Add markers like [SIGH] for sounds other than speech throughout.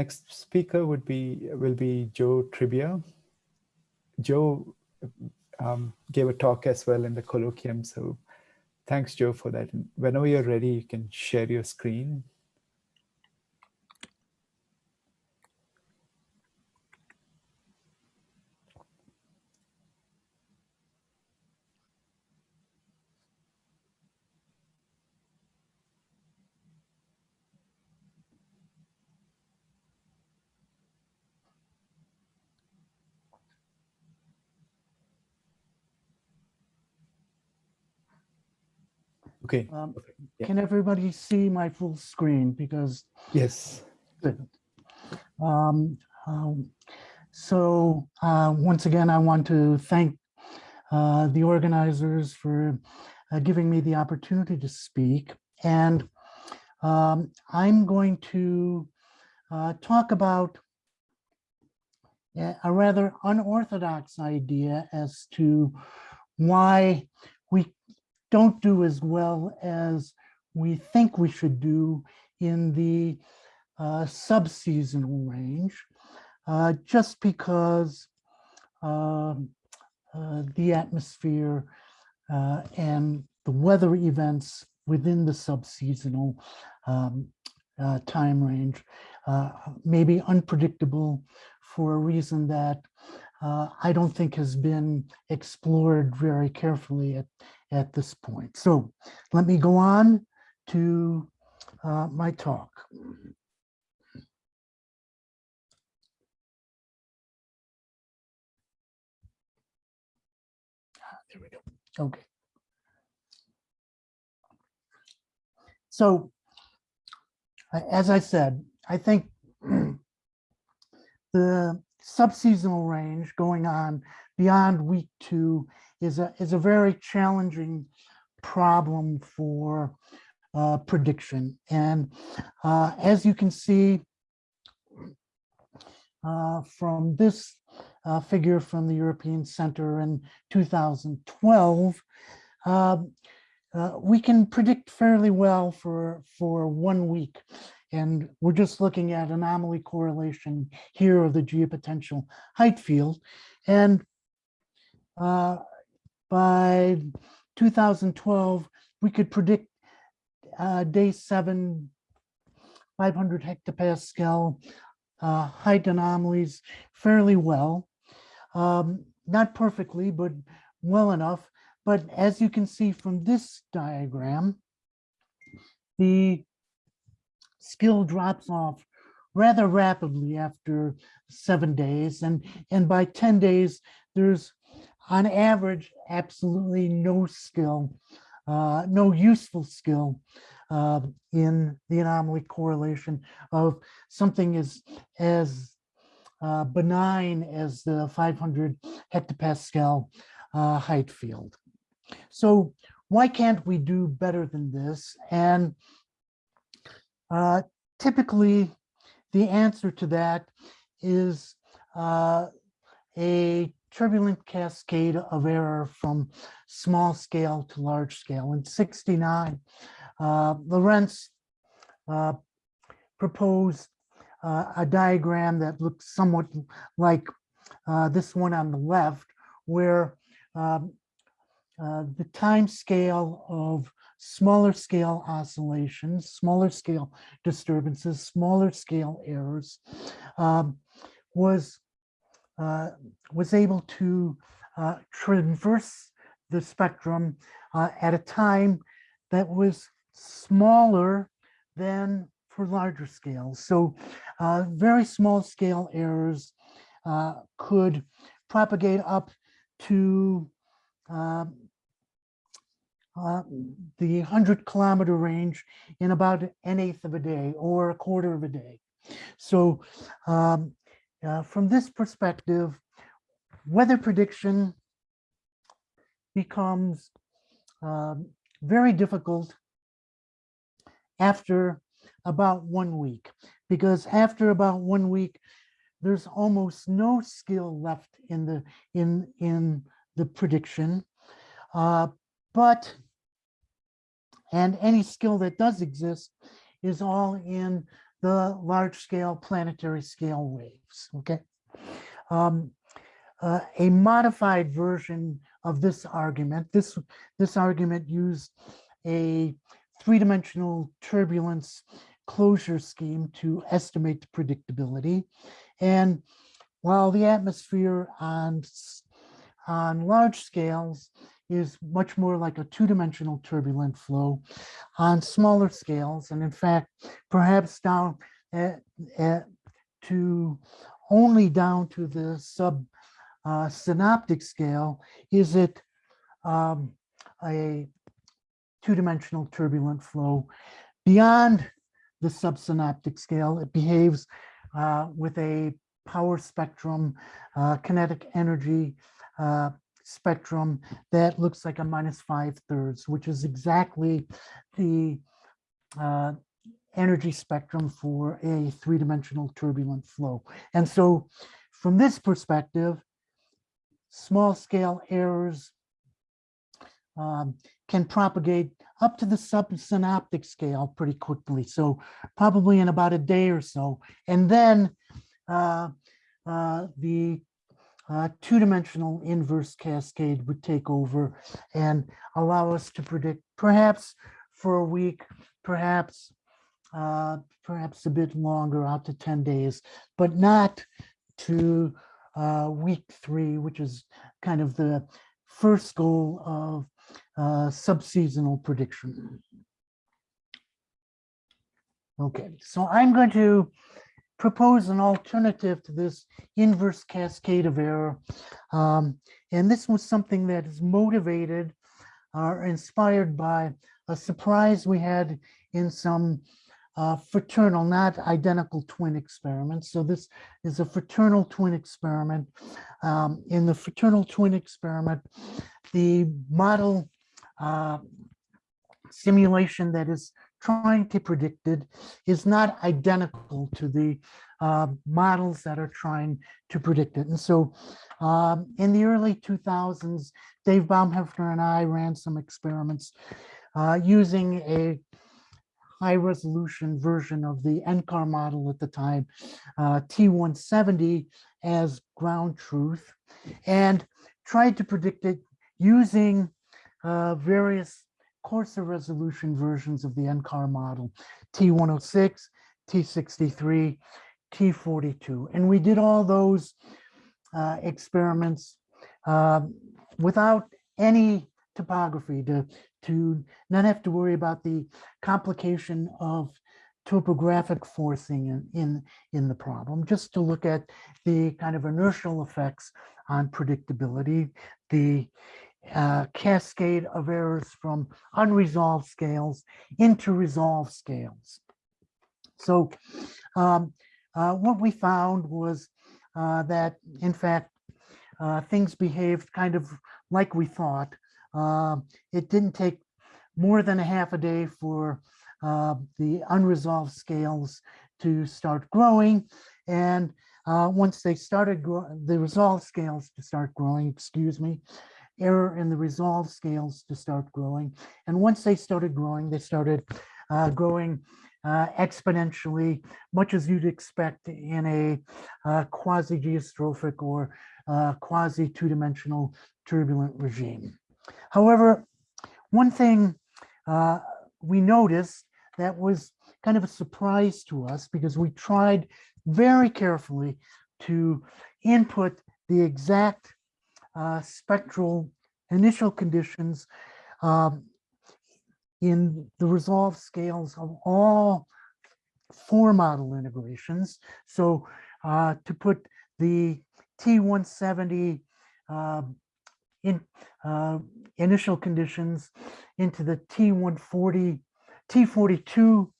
next speaker would be will be Joe Tribbia. Joe um, gave a talk as well in the colloquium, so thanks, Joe, for that. Whenever you're ready, you can share your screen. Okay. Um, Yeah. Can everybody see my full screen? Because, Yes. um, um, so uh, once again, I want to thank uh, the organizers for uh, giving me the opportunity to speak. And um, I'm going to uh, talk about a rather unorthodox idea as to why we don't do as well as we think we should do in the uh, subseasonal range, uh, just because um, uh, the atmosphere uh, and the weather events within the subseasonal um, uh, time range uh, may be unpredictable for a reason that uh, I don't think has been explored very carefully at, at this point. So let me go on to uh, my talk. There we go. Okay. So as I said, I think [CLEARS THROAT] the subseasonal range going on beyond week two is a is a very challenging problem for uh, prediction. And uh, as you can see uh, from this uh, figure from the European Center in 2012, um, uh, we can predict fairly well for for one week. And we're just looking at anomaly correlation here of the geopotential height field. And uh, by 2012, we could predict uh, day seven, 500 hectopascal uh, height anomalies fairly well. Um, not perfectly, but well enough. But as you can see from this diagram, the skill drops off rather rapidly after seven days. And, and by 10 days, there's on average, absolutely no skill, uh, no useful skill uh, in the anomaly correlation of something as, as uh, benign as the 500 hectopascal uh, height field. So why can't we do better than this? And uh, typically, the answer to that is uh, a turbulent cascade of error from small scale to large scale. In 69, uh, Lorenz uh, proposed uh, a diagram that looks somewhat like uh, this one on the left, where um, uh, the time scale of smaller scale oscillations, smaller scale disturbances, smaller scale errors um, was uh, was able to uh, traverse the spectrum uh, at a time that was smaller than for larger scales. So uh, very small scale errors uh, could propagate up to um, uh, the 100 kilometer range in about an eighth of a day or a quarter of a day. So um, uh, from this perspective, weather prediction becomes um, very difficult after about one week, because after about one week, there's almost no skill left in the in in the prediction, uh, but and any skill that does exist is all in the large scale planetary scale waves, okay? Um, uh, a modified version of this argument, this, this argument used a three-dimensional turbulence closure scheme to estimate the predictability. And while the atmosphere on, on large scales is much more like a two-dimensional turbulent flow, on smaller scales, and in fact, perhaps down at, at, to only down to the sub uh, synoptic scale, is it um, a two-dimensional turbulent flow? Beyond the subsynoptic scale, it behaves uh, with a power spectrum, uh, kinetic energy uh, spectrum that looks like a minus five thirds, which is exactly the uh, energy spectrum for a three-dimensional turbulent flow. And so from this perspective, small scale errors um, can propagate up to the subsynoptic scale pretty quickly. So probably in about a day or so. And then uh, uh, the uh, two-dimensional inverse cascade would take over and allow us to predict perhaps for a week, perhaps uh, perhaps a bit longer out to 10 days, but not to uh, week three, which is kind of the first goal of uh, subseasonal prediction. Okay, so I'm going to propose an alternative to this inverse cascade of error. Um, and this was something that is motivated or inspired by a surprise we had in some uh, fraternal, not identical twin experiments. So this is a fraternal twin experiment. Um, in the fraternal twin experiment, the model uh, simulation that is trying to predict it is not identical to the uh, models that are trying to predict it. And so um, in the early 2000s, Dave Baumhefner and I ran some experiments uh, using a high resolution version of the NCAR model at the time, uh, T170 as ground truth, and tried to predict it using uh, various coarser resolution versions of the NCAR model, T106, T63, T42. And we did all those uh, experiments uh, without any topography to, to not have to worry about the complication of topographic forcing in, in, in the problem, just to look at the kind of inertial effects on predictability, the uh, cascade of errors from unresolved scales into resolved scales. So um, uh, what we found was uh, that, in fact, uh, things behaved kind of like we thought. Uh, it didn't take more than a half a day for uh, the unresolved scales to start growing. And once they started, the resolved scales to start growing, excuse me, error in the resolved scales to start growing. And once they started growing, they started uh, growing uh, exponentially, much as you'd expect in a uh, quasi-geostrophic or uh, quasi two-dimensional turbulent regime. However, one thing uh, we noticed that was kind of a surprise to us because we tried very carefully to input the exact spectral initial conditions um, in the resolved scales of all four model integrations. So uh, to put the T170 uh, in uh, initial conditions into the T140, T42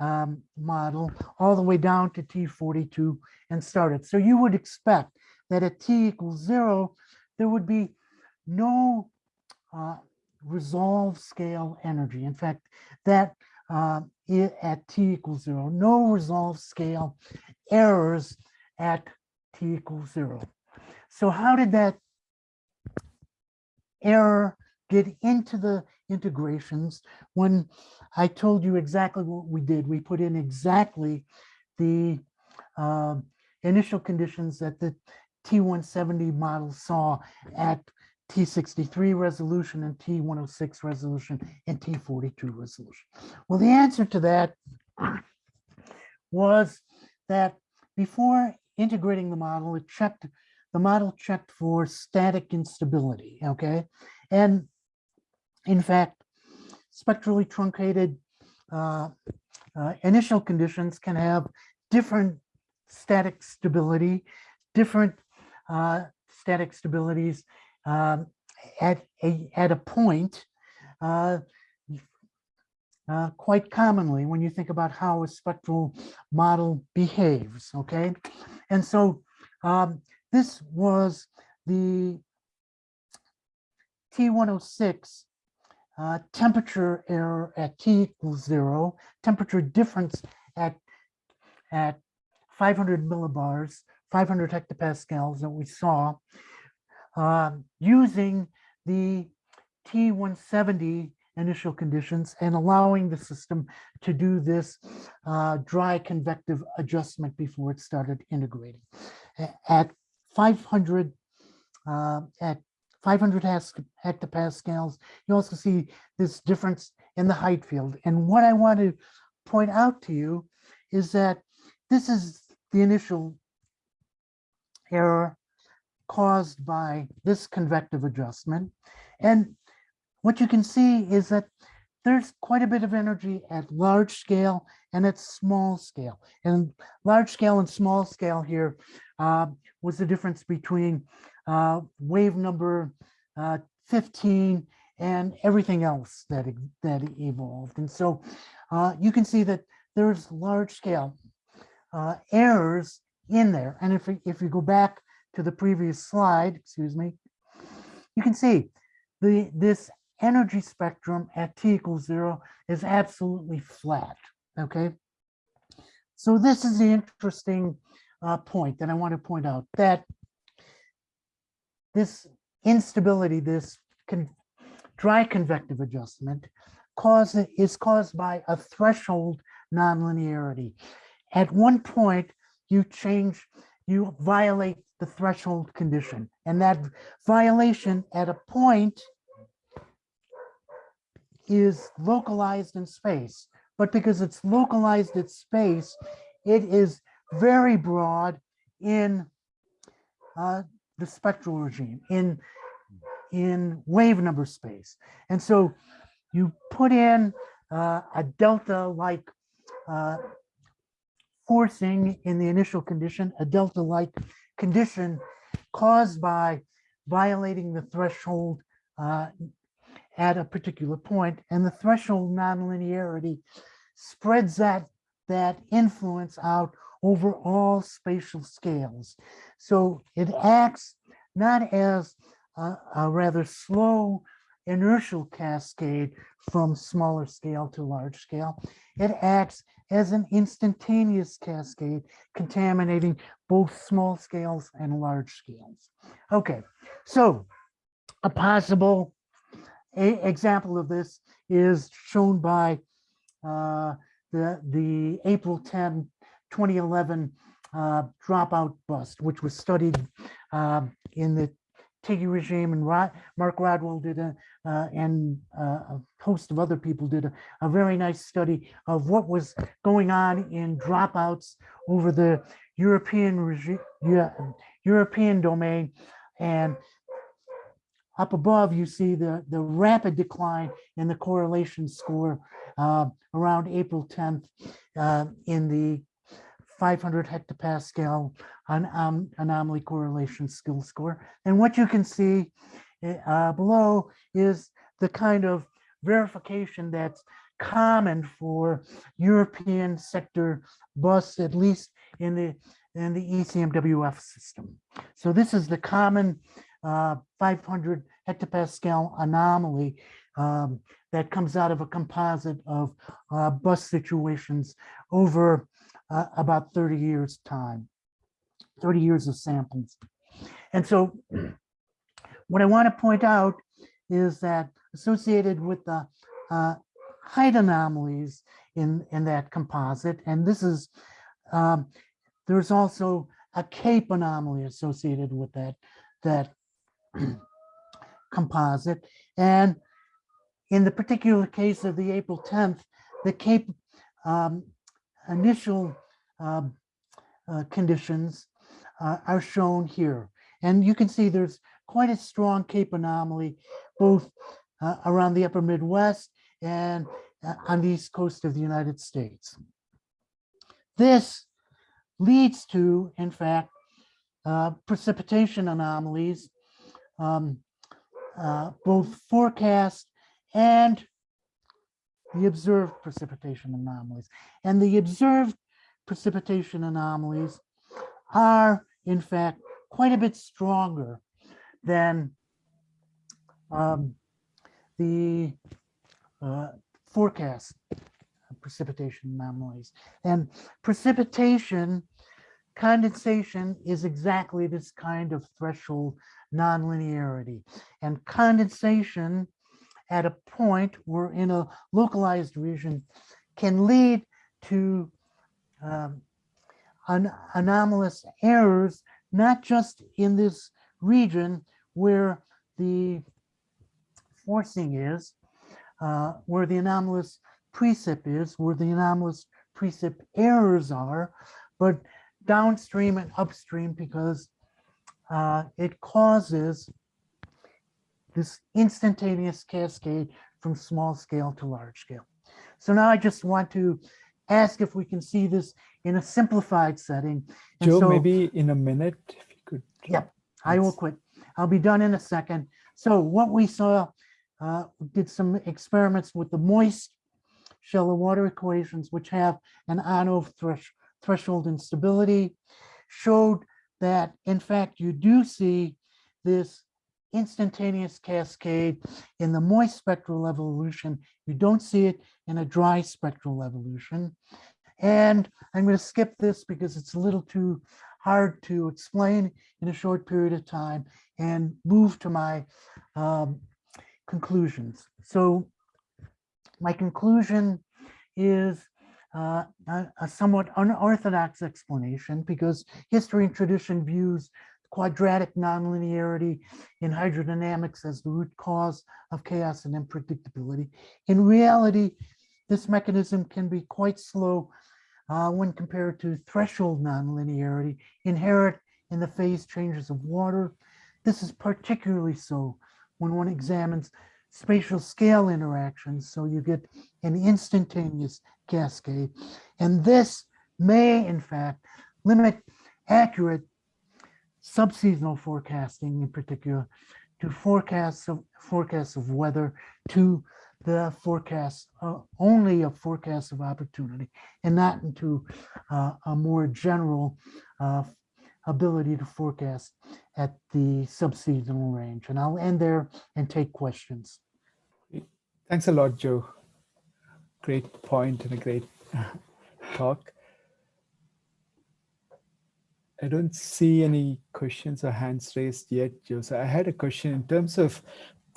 um, model all the way down to T42 and started. So you would expect that at T equals zero, there would be no uh, resolve scale energy. In fact, that uh, at T equals zero, no resolve scale errors at T equals zero. So how did that error get into the integrations when I told you exactly what we did. We put in exactly the uh, initial conditions that the T170 model saw at T63 resolution and T106 resolution and T42 resolution. Well, the answer to that [CLEARS THROAT] was that before integrating the model, it checked, the model checked for static instability, okay? And in fact, spectrally truncated uh, uh, initial conditions can have different static stability, different uh, static stabilities um, at a at a point. Uh, uh, quite commonly when you think about how a spectral model behaves, okay? And so um, this was the T106 uh, temperature error at T equals zero, temperature difference at, at 500 millibars, 500 hectopascals that we saw, um, using the T170 initial conditions and allowing the system to do this uh, dry convective adjustment before it started integrating. At 500, uh, at 500 hectopascals, you also see this difference in the height field. And what I want to point out to you is that this is the initial error caused by this convective adjustment. And what you can see is that there's quite a bit of energy at large scale and at small scale. And large scale and small scale here uh, was the difference between uh, wave number uh, 15 and everything else that, that evolved. And so uh, you can see that there's large scale uh, errors in there. And if, if you go back to the previous slide, excuse me, you can see the this energy spectrum at t equals zero is absolutely flat, okay? So this is the interesting uh, point that I want to point out that this instability, this con dry convective adjustment cause, is caused by a threshold nonlinearity. At one point, you change, you violate the threshold condition. And that violation at a point is localized in space. But because it's localized in space, it is very broad in uh, the spectral regime, in, in wave number space. And so you put in uh, a delta-like uh, forcing in the initial condition, a delta-like condition caused by violating the threshold uh, at a particular point, and the threshold nonlinearity spreads that, that influence out over all spatial scales. So it acts not as a, a rather slow inertial cascade from smaller scale to large scale. It acts as an instantaneous cascade contaminating both small scales and large scales. Okay, so a possible a example of this is shown by uh, the, the April 10, 2011 uh, dropout bust, which was studied uh, in the Tighe regime and Rod, Mark Rodwell did a, uh, and uh, a host of other people did a, a, very nice study of what was going on in dropouts over the European European domain. And up above, you see the, the rapid decline in the correlation score uh, around April 10th uh, in the 500 hectopascal um, anomaly correlation skill score. And what you can see uh, below is the kind of verification that's common for European sector bus, at least in the in the ECMWF system. So this is the common uh, 500 hectopascal anomaly um, that comes out of a composite of uh, bus situations over uh, about 30 years time, 30 years of samples. And so what I want to point out is that associated with the uh, height anomalies in, in that composite, and this is um, there's also a CAPE anomaly associated with that, that [CLEARS THROAT] composite. And in the particular case of the April 10th, the CAPE um, initial um, uh, conditions uh, are shown here. And you can see there's quite a strong Cape anomaly, both uh, around the upper Midwest and uh, on the east coast of the United States. This leads to, in fact, uh, precipitation anomalies, um, uh, both forecast and the observed precipitation anomalies. And the observed precipitation anomalies are, in fact, quite a bit stronger than um, the uh, forecast precipitation anomalies. And precipitation condensation is exactly this kind of threshold nonlinearity. And condensation at a point where in a localized region can lead to um, an anomalous errors, not just in this region where the forcing is, uh, where the anomalous precip is, where the anomalous precip errors are, but downstream and upstream because uh, it causes this instantaneous cascade from small scale to large scale. So now I just want to ask if we can see this in a simplified setting. And Joe, so- maybe in a minute, if you could. Yep, I will quit. I'll be done in a second. So what we saw, uh, did some experiments with the moist shallow water equations, which have an on-off thresh, threshold instability, showed that in fact you do see this instantaneous cascade in the moist spectral evolution. You don't see it in a dry spectral evolution. And I'm going to skip this because it's a little too hard to explain in a short period of time and move to my um, conclusions. So my conclusion is uh, a, a somewhat unorthodox explanation because history and tradition views quadratic nonlinearity in hydrodynamics as the root cause of chaos and unpredictability. In reality, this mechanism can be quite slow uh, when compared to threshold nonlinearity inherent in the phase changes of water. This is particularly so when one examines spatial scale interactions, so you get an instantaneous cascade. And this may, in fact, limit accurate subseasonal forecasting in particular to forecasts of forecasts of weather to the forecast uh, only a forecast of opportunity and not into uh, a more general uh, ability to forecast at the subseasonal range. And I'll end there and take questions. Thanks a lot, Joe. Great point and a great [LAUGHS] talk. I don't see any questions or hands raised yet, Joe. So I had a question in terms of [CLEARS THROAT]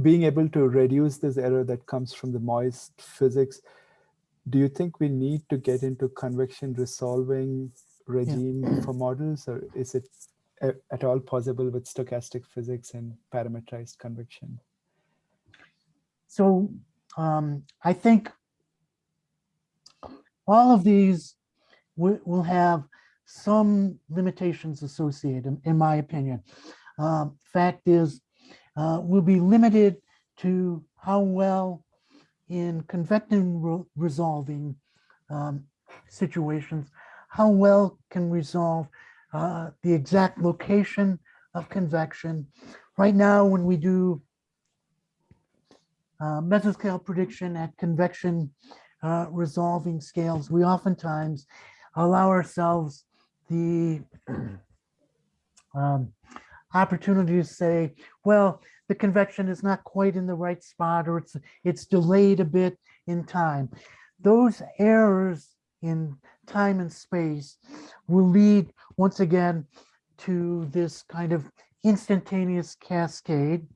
being able to reduce this error that comes from the moist physics. Do you think we need to get into convection resolving regime for models, or is it at all possible with stochastic physics and parameterized convection? So um, I think all of these will have some limitations associated, in my opinion. Um, Fact is, uh, we'll be limited to how well in convecting re- resolving um, situations, how well can resolve uh, the exact location of convection. Right now, when we do uh, mesoscale prediction at convection uh, resolving scales, we oftentimes allow ourselves the [CLEARS THROAT] um, opportunity to say, well, the convection is not quite in the right spot or it's it's delayed a bit in time. Those errors in time and space will lead once again to this kind of instantaneous cascade,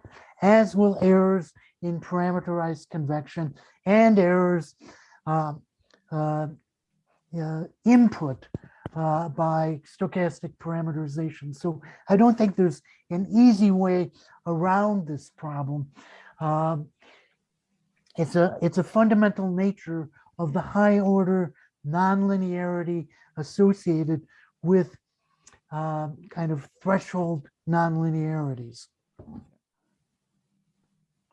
as will errors in parameterized convection and errors um, uh, uh, input uh, by stochastic parameterization. So I don't think there's an easy way around this problem. Um, it's a it's a fundamental nature of the high order nonlinearity associated with um, kind of threshold nonlinearities.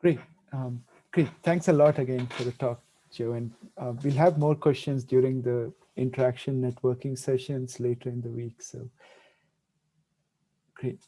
Great. Um, great. Thanks a lot again for the talk, Joe. And uh, we'll have more questions during the interaction networking sessions later in the week. So great.